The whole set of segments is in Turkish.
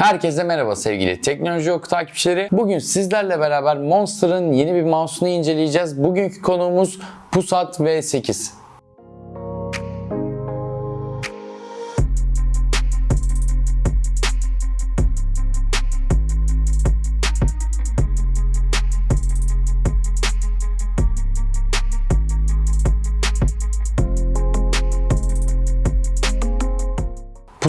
Herkese merhaba sevgili Teknoloji Oku takipçileri. Bugün sizlerle beraber Monster'ın yeni bir mouse'unu inceleyeceğiz. Bugünkü konuğumuz Pusat V8.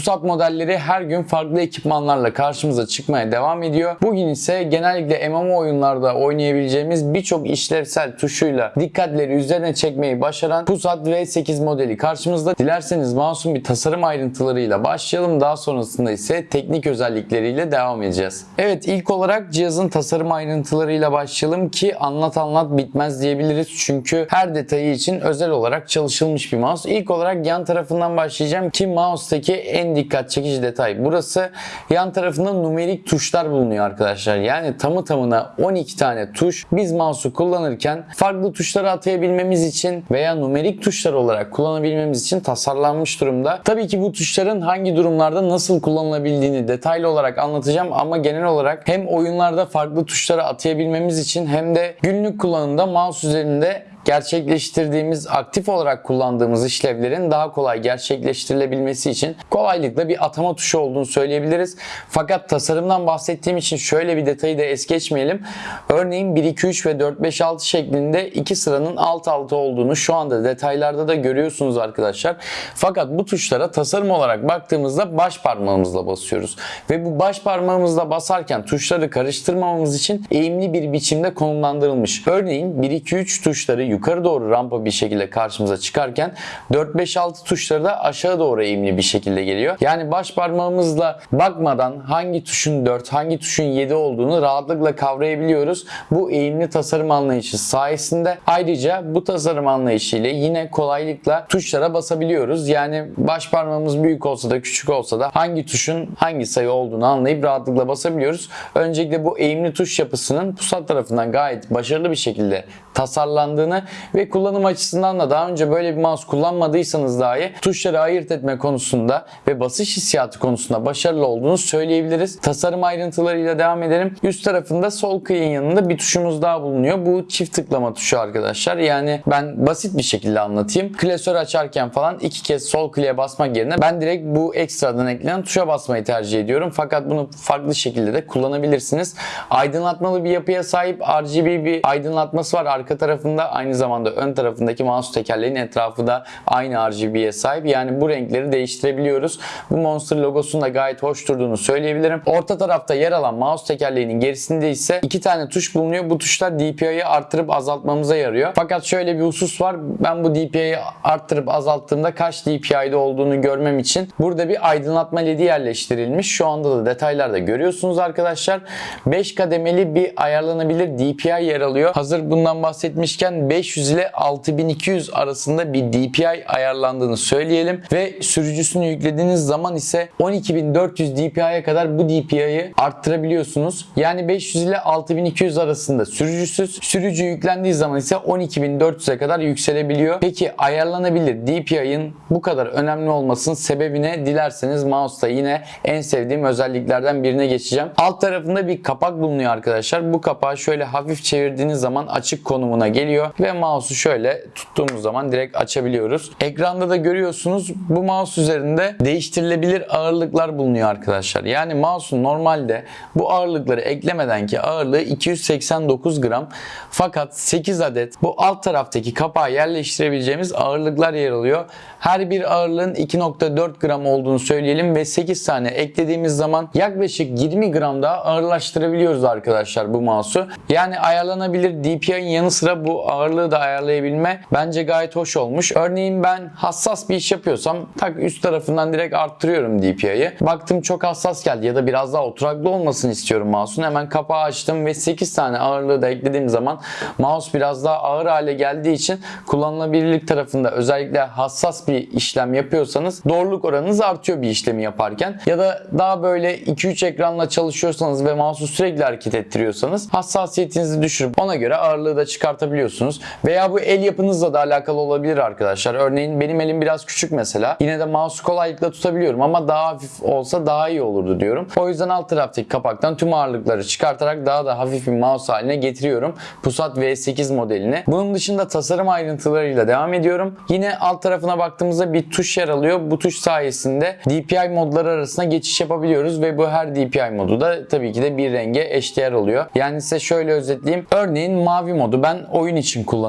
Pusat modelleri her gün farklı ekipmanlarla karşımıza çıkmaya devam ediyor. Bugün ise genellikle MMO oyunlarda oynayabileceğimiz birçok işlevsel tuşuyla dikkatleri üzerine çekmeyi başaran Pusat V8 modeli karşımızda. Dilerseniz mouse'un bir tasarım ayrıntılarıyla başlayalım. Daha sonrasında ise teknik özellikleriyle devam edeceğiz. Evet ilk olarak cihazın tasarım ayrıntılarıyla başlayalım ki anlat anlat bitmez diyebiliriz. Çünkü her detayı için özel olarak çalışılmış bir mouse. İlk olarak yan tarafından başlayacağım ki mouse'daki en dikkat çekici detay burası. Yan tarafında numerik tuşlar bulunuyor arkadaşlar. Yani tamı tamına 12 tane tuş. Biz mouse'u kullanırken farklı tuşları atayabilmemiz için veya numerik tuşlar olarak kullanabilmemiz için tasarlanmış durumda. Tabii ki bu tuşların hangi durumlarda nasıl kullanılabildiğini detaylı olarak anlatacağım ama genel olarak hem oyunlarda farklı tuşları atayabilmemiz için hem de günlük kullanımda mouse üzerinde gerçekleştirdiğimiz, aktif olarak kullandığımız işlevlerin daha kolay gerçekleştirilebilmesi için kolaylıkla bir atama tuşu olduğunu söyleyebiliriz. Fakat tasarımdan bahsettiğim için şöyle bir detayı da es geçmeyelim. Örneğin 1, 2, 3 ve 4, 5, 6 şeklinde iki sıranın alt alta olduğunu şu anda detaylarda da görüyorsunuz arkadaşlar. Fakat bu tuşlara tasarım olarak baktığımızda baş parmağımızla basıyoruz. Ve bu baş parmağımızla basarken tuşları karıştırmamamız için eğimli bir biçimde konumlandırılmış. Örneğin 1, 2, 3 tuşları yukarı doğru rampa bir şekilde karşımıza çıkarken 4, 5, 6 tuşları da aşağı doğru eğimli bir şekilde geliyor. Yani baş parmağımızla bakmadan hangi tuşun 4, hangi tuşun 7 olduğunu rahatlıkla kavrayabiliyoruz. Bu eğimli tasarım anlayışı sayesinde ayrıca bu tasarım anlayışıyla yine kolaylıkla tuşlara basabiliyoruz. Yani baş parmağımız büyük olsa da küçük olsa da hangi tuşun hangi sayı olduğunu anlayıp rahatlıkla basabiliyoruz. Öncelikle bu eğimli tuş yapısının Pusat tarafından gayet başarılı bir şekilde tasarlandığını ve kullanım açısından da daha önce böyle bir mouse kullanmadıysanız dahi tuşları ayırt etme konusunda ve basış hissiyatı konusunda başarılı olduğunu söyleyebiliriz. Tasarım ayrıntılarıyla devam edelim. Üst tarafında sol kıyın yanında bir tuşumuz daha bulunuyor. Bu çift tıklama tuşu arkadaşlar. Yani ben basit bir şekilde anlatayım. Klasör açarken falan iki kez sol kliğe basmak yerine ben direkt bu ekstradan eklenen tuşa basmayı tercih ediyorum. Fakat bunu farklı şekilde de kullanabilirsiniz. Aydınlatmalı bir yapıya sahip RGB bir aydınlatması var arka tarafında. Aynı zamanda ön tarafındaki mouse tekerleğinin etrafı da aynı RGB'ye sahip. Yani bu renkleri değiştirebiliyoruz. Bu Monster logosunun da gayet hoş durduğunu söyleyebilirim. Orta tarafta yer alan mouse tekerleğinin gerisinde ise iki tane tuş bulunuyor. Bu tuşlar DPI'yi arttırıp azaltmamıza yarıyor. Fakat şöyle bir husus var. Ben bu DPI'yi arttırıp azalttığımda kaç DPI'de olduğunu görmem için burada bir aydınlatma ledi yerleştirilmiş. Şu anda da detaylarda görüyorsunuz arkadaşlar. 5 kademeli bir ayarlanabilir DPI yer alıyor. Hazır bundan bahsetmişken 500 ile 6200 arasında bir DPI ayarlandığını söyleyelim ve sürücüsünü yüklediğiniz zaman ise 12400 DPI'ye kadar bu DPI'yi arttırabiliyorsunuz. Yani 500 ile 6200 arasında sürücüsüz, sürücü yüklendiği zaman ise 12400'e kadar yükselebiliyor. Peki ayarlanabilir DPI'nin bu kadar önemli olmasının sebebi ne? Dilerseniz mouse'da yine en sevdiğim özelliklerden birine geçeceğim. Alt tarafında bir kapak bulunuyor arkadaşlar. Bu kapağı şöyle hafif çevirdiğiniz zaman açık konumuna geliyor ve mouse'u şöyle tuttuğumuz zaman direkt açabiliyoruz. Ekranda da görüyorsunuz bu mouse üzerinde değiştirilebilir ağırlıklar bulunuyor arkadaşlar. Yani mouse'un normalde bu ağırlıkları eklemeden ki ağırlığı 289 gram fakat 8 adet bu alt taraftaki kapağa yerleştirebileceğimiz ağırlıklar yer alıyor. Her bir ağırlığın 2.4 gram olduğunu söyleyelim ve 8 tane eklediğimiz zaman yaklaşık 20 gram daha ağırlaştırabiliyoruz arkadaşlar bu mouse'u. Yani ayarlanabilir DPI'nin yanı sıra bu ağırlığı da ayarlayabilme bence gayet hoş olmuş. Örneğin ben hassas bir iş yapıyorsam tak üst tarafından direkt arttırıyorum DPI'yi. Baktım çok hassas geldi ya da biraz daha oturaklı olmasını istiyorum mouse'un. Hemen kapağı açtım ve 8 tane ağırlığı da eklediğim zaman mouse biraz daha ağır hale geldiği için kullanılabilirlik tarafında özellikle hassas bir işlem yapıyorsanız doğruluk oranınız artıyor bir işlemi yaparken. Ya da daha böyle 2-3 ekranla çalışıyorsanız ve mouse'u sürekli hareket ettiriyorsanız hassasiyetinizi düşürüp ona göre ağırlığı da çıkartabiliyorsunuz. Veya bu el yapınızla da alakalı olabilir arkadaşlar. Örneğin benim elim biraz küçük mesela. Yine de mouse kolaylıkla tutabiliyorum ama daha hafif olsa daha iyi olurdu diyorum. O yüzden alt taraftaki kapaktan tüm ağırlıkları çıkartarak daha da hafif bir mouse haline getiriyorum. Pusat V8 modelini. Bunun dışında tasarım ayrıntılarıyla devam ediyorum. Yine alt tarafına baktığımızda bir tuş yer alıyor. Bu tuş sayesinde DPI modları arasında geçiş yapabiliyoruz ve bu her DPI modu da tabii ki de bir renge eşdeğer oluyor. Yani size şöyle özetleyeyim. Örneğin mavi modu ben oyun için kullanıyorum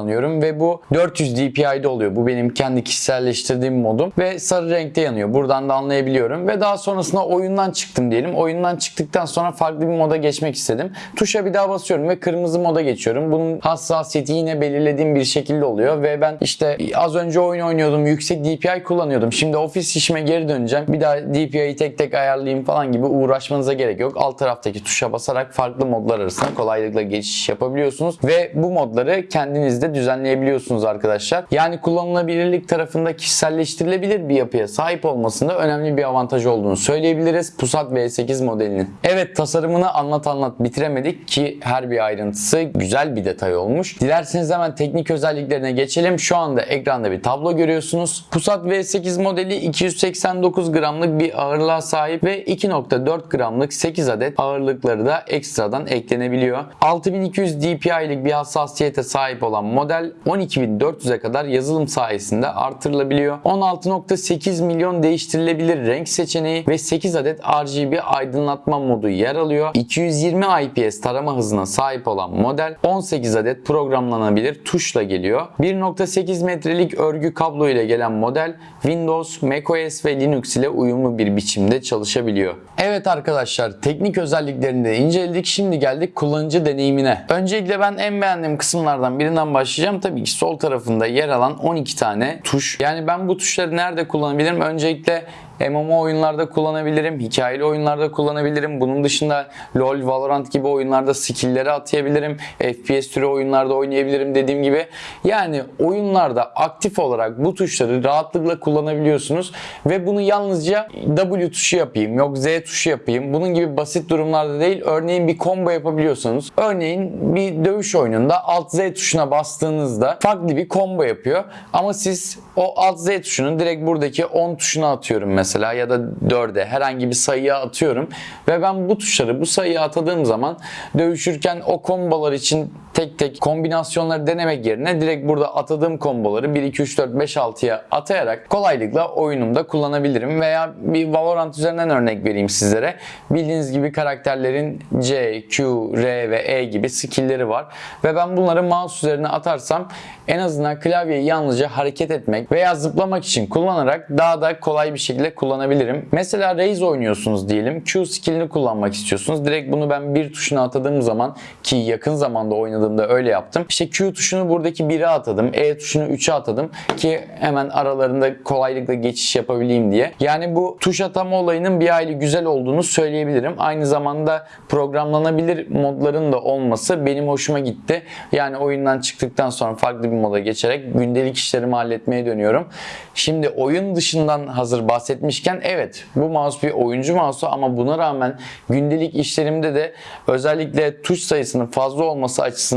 ve bu 400 DPI'de oluyor. Bu benim kendi kişiselleştirdiğim modum ve sarı renkte yanıyor. Buradan da anlayabiliyorum ve daha sonrasında oyundan çıktım diyelim. Oyundan çıktıktan sonra farklı bir moda geçmek istedim. Tuşa bir daha basıyorum ve kırmızı moda geçiyorum. Bunun hassasiyeti yine belirlediğim bir şekilde oluyor ve ben işte az önce oyun oynuyordum. Yüksek DPI kullanıyordum. Şimdi ofis işime geri döneceğim. Bir daha DPI'yi tek tek ayarlayayım falan gibi uğraşmanıza gerek yok. Alt taraftaki tuşa basarak farklı modlar arasında kolaylıkla geçiş yapabiliyorsunuz ve bu modları kendiniz de düzenleyebiliyorsunuz arkadaşlar. Yani kullanılabilirlik tarafında kişiselleştirilebilir bir yapıya sahip olmasında önemli bir avantaj olduğunu söyleyebiliriz Pusat V8 modelinin. Evet tasarımını anlat anlat bitiremedik ki her bir ayrıntısı güzel bir detay olmuş. Dilerseniz hemen teknik özelliklerine geçelim. Şu anda ekranda bir tablo görüyorsunuz. Pusat V8 modeli 289 gramlık bir ağırlığa sahip ve 2.4 gramlık 8 adet ağırlıkları da ekstradan eklenebiliyor. 6200 dpi'lik bir hassasiyete sahip olan model 12400'e kadar yazılım sayesinde artırılabiliyor. 16.8 milyon değiştirilebilir renk seçeneği ve 8 adet RGB aydınlatma modu yer alıyor. 220 IPS tarama hızına sahip olan model 18 adet programlanabilir tuşla geliyor. 1.8 metrelik örgü kablo ile gelen model Windows, macOS ve Linux ile uyumlu bir biçimde çalışabiliyor. Evet arkadaşlar teknik özelliklerini de inceledik. Şimdi geldik kullanıcı deneyimine. Öncelikle ben en beğendiğim kısımlardan birinden başlayacağım. Tabii ki sol tarafında yer alan 12 tane tuş. Yani ben bu tuşları nerede kullanabilirim? Öncelikle MMO oyunlarda kullanabilirim, hikayeli oyunlarda kullanabilirim. Bunun dışında LoL, Valorant gibi oyunlarda skill'leri atayabilirim. FPS türü oyunlarda oynayabilirim dediğim gibi. Yani oyunlarda aktif olarak bu tuşları rahatlıkla kullanabiliyorsunuz ve bunu yalnızca W tuşu yapayım, yok Z tuşu yapayım. Bunun gibi basit durumlarda değil. Örneğin bir combo yapabiliyorsanız, örneğin bir dövüş oyununda Alt Z tuşuna bastığınızda farklı bir combo yapıyor. Ama siz o Alt Z tuşunu direkt buradaki 10 tuşuna atıyorum mesela mesela ya da 4'e herhangi bir sayıya atıyorum. Ve ben bu tuşları bu sayıya atadığım zaman dövüşürken o kombolar için tek tek kombinasyonları denemek yerine direkt burada atadığım komboları 1 2 3 4 5 6'ya atayarak kolaylıkla oyunumda kullanabilirim veya bir Valorant üzerinden örnek vereyim sizlere. Bildiğiniz gibi karakterlerin C, Q, R ve E gibi skill'leri var ve ben bunları mouse üzerine atarsam en azından klavyeyi yalnızca hareket etmek veya zıplamak için kullanarak daha da kolay bir şekilde kullanabilirim. Mesela Raze oynuyorsunuz diyelim. Q skillini kullanmak istiyorsunuz. Direkt bunu ben bir tuşuna atadığım zaman ki yakın zamanda oynadığımda öyle yaptım. İşte Q tuşunu buradaki 1'e atadım. E tuşunu 3'e atadım ki hemen aralarında kolaylıkla geçiş yapabileyim diye. Yani bu tuş atama olayının bir aile güzel olduğunu söyleyebilirim. Aynı zamanda programlanabilir modların da olması benim hoşuma gitti. Yani oyundan çıktıktan sonra farklı bir moda geçerek gündelik işlerimi halletmeye dönüyorum. Şimdi oyun dışından hazır bahsetmişken evet bu mouse bir oyuncu mouse'u ama buna rağmen gündelik işlerimde de özellikle tuş sayısının fazla olması açısından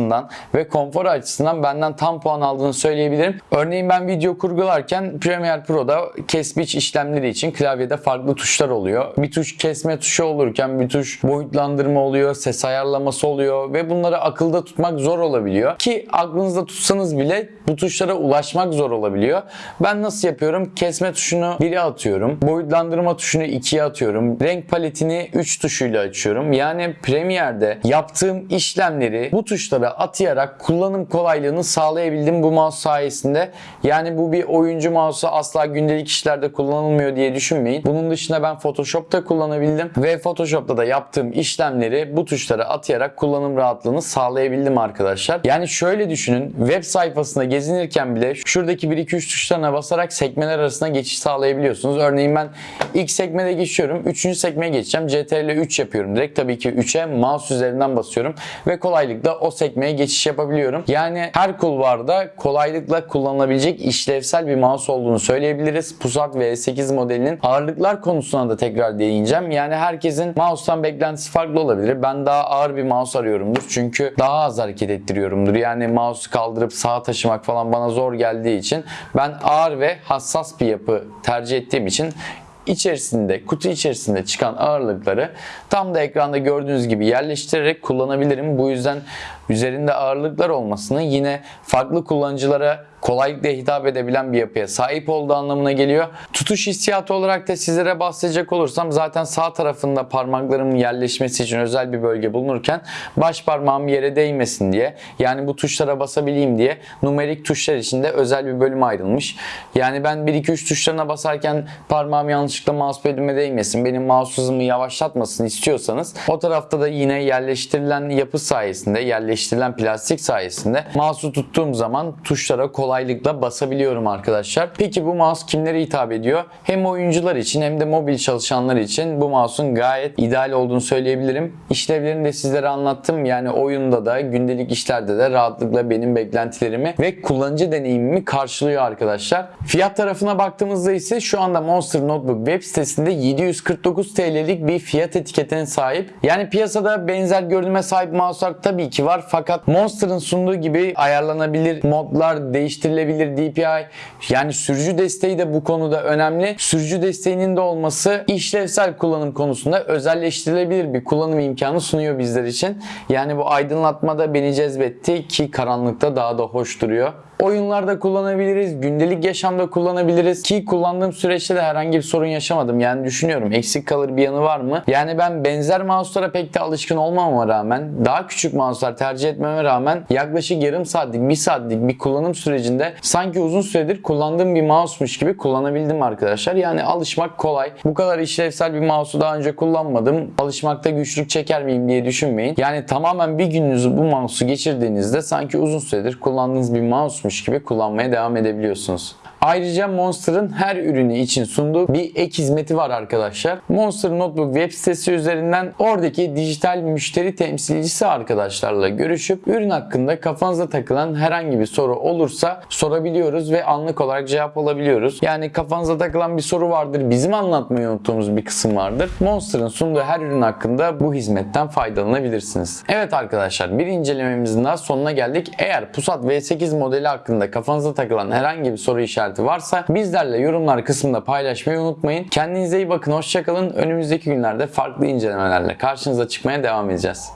ve konfor açısından benden tam puan aldığını söyleyebilirim. Örneğin ben video kurgularken Premiere Pro'da kes biç işlemleri için klavyede farklı tuşlar oluyor. Bir tuş kesme tuşu olurken bir tuş boyutlandırma oluyor, ses ayarlaması oluyor ve bunları akılda tutmak zor olabiliyor. Ki aklınızda tutsanız bile bu tuşlara ulaşmak zor olabiliyor. Ben nasıl yapıyorum? Kesme tuşunu 1'e atıyorum. Boyutlandırma tuşunu 2'ye atıyorum. Renk paletini 3 tuşuyla açıyorum. Yani Premiere'de yaptığım işlemleri bu tuşlara atayarak kullanım kolaylığını sağlayabildim bu mouse sayesinde. Yani bu bir oyuncu mouse'u asla gündelik işlerde kullanılmıyor diye düşünmeyin. Bunun dışında ben Photoshop'ta kullanabildim ve Photoshop'ta da yaptığım işlemleri bu tuşlara atayarak kullanım rahatlığını sağlayabildim arkadaşlar. Yani şöyle düşünün web sayfasında gezinirken bile şuradaki 1-2-3 tuşlarına basarak sekmeler arasında geçiş sağlayabiliyorsunuz. Örneğin ben ilk sekmede geçiyorum. 3. sekmeye geçeceğim. CTRL 3 yapıyorum direkt. Tabii ki 3'e mouse üzerinden basıyorum ve kolaylıkla o sekmeye geçiş yapabiliyorum. Yani her kulvarda kolaylıkla kullanılabilecek işlevsel bir mouse olduğunu söyleyebiliriz. Pusat V8 modelinin ağırlıklar konusuna da tekrar değineceğim. Yani herkesin mouse'tan beklentisi farklı olabilir. Ben daha ağır bir mouse arıyorumdur. Çünkü daha az hareket ettiriyorumdur. Yani mouse'u kaldırıp sağa taşımak falan bana zor geldiği için ben ağır ve hassas bir yapı tercih ettiğim için içerisinde, kutu içerisinde çıkan ağırlıkları tam da ekranda gördüğünüz gibi yerleştirerek kullanabilirim. Bu yüzden üzerinde ağırlıklar olmasını yine farklı kullanıcılara kolaylıkla hitap edebilen bir yapıya sahip olduğu anlamına geliyor. Tutuş hissiyatı olarak da sizlere bahsedecek olursam zaten sağ tarafında parmaklarımın yerleşmesi için özel bir bölge bulunurken baş parmağım yere değmesin diye yani bu tuşlara basabileyim diye numerik tuşlar içinde özel bir bölüm ayrılmış. Yani ben 1-2-3 tuşlarına basarken parmağım yanlışlıkla mousepad'ime değmesin, benim mouse hızımı yavaşlatmasın istiyorsanız o tarafta da yine yerleştirilen yapı sayesinde, yerleştirilen plastik sayesinde mouse'u tuttuğum zaman tuşlara kolaylıkla basabiliyorum arkadaşlar. Peki bu mouse kimlere hitap ediyor? Hem oyuncular için hem de mobil çalışanlar için bu mouse'un gayet ideal olduğunu söyleyebilirim. İşlevlerini de sizlere anlattım. Yani oyunda da gündelik işlerde de rahatlıkla benim beklentilerimi ve kullanıcı deneyimimi karşılıyor arkadaşlar. Fiyat tarafına baktığımızda ise şu anda Monster Notebook web sitesinde 749 TL'lik bir fiyat etiketine sahip. Yani piyasada benzer görünüme sahip mouse'lar tabii ki var fakat Monster'ın sunduğu gibi ayarlanabilir modlar, değiştirilebilir DPI yani sürücü desteği de bu konuda önemli. Sürücü desteğinin de olması işlevsel kullanım konusunda özelleştirilebilir bir kullanım imkanı sunuyor bizler için. Yani bu aydınlatma da beni cezbetti ki karanlıkta daha da hoş duruyor. Oyunlarda kullanabiliriz, gündelik yaşamda kullanabiliriz ki kullandığım süreçte de herhangi bir sorun yaşamadım. Yani düşünüyorum eksik kalır bir yanı var mı? Yani ben benzer mouse'lara pek de alışkın olmama rağmen daha küçük mouse'lar tercih etmeme rağmen yaklaşık yarım saatlik, bir saatlik bir kullanım sürecinde sanki uzun süredir kullandığım bir mouse'muş gibi kullanabildim arkadaşlar. Yani alışmak kolay. Bu kadar işlevsel bir mouse'u daha önce kullanmadım. Alışmakta güçlük çeker miyim diye düşünmeyin. Yani tamamen bir gününüzü bu mouse'u geçirdiğinizde sanki uzun süredir kullandığınız bir mouse gibi kullanmaya devam edebiliyorsunuz. Ayrıca Monster'ın her ürünü için sunduğu bir ek hizmeti var arkadaşlar. Monster Notebook web sitesi üzerinden oradaki dijital müşteri temsilcisi arkadaşlarla görüşüp ürün hakkında kafanıza takılan herhangi bir soru olursa sorabiliyoruz ve anlık olarak cevap alabiliyoruz. Yani kafanıza takılan bir soru vardır, bizim anlatmayı unuttuğumuz bir kısım vardır. Monster'ın sunduğu her ürün hakkında bu hizmetten faydalanabilirsiniz. Evet arkadaşlar bir incelememizin daha sonuna geldik. Eğer Pusat V8 modeli hakkında kafanıza takılan herhangi bir soru işareti varsa bizlerle yorumlar kısmında paylaşmayı unutmayın. Kendinize iyi bakın, hoşçakalın. Önümüzdeki günlerde farklı incelemelerle karşınıza çıkmaya devam edeceğiz.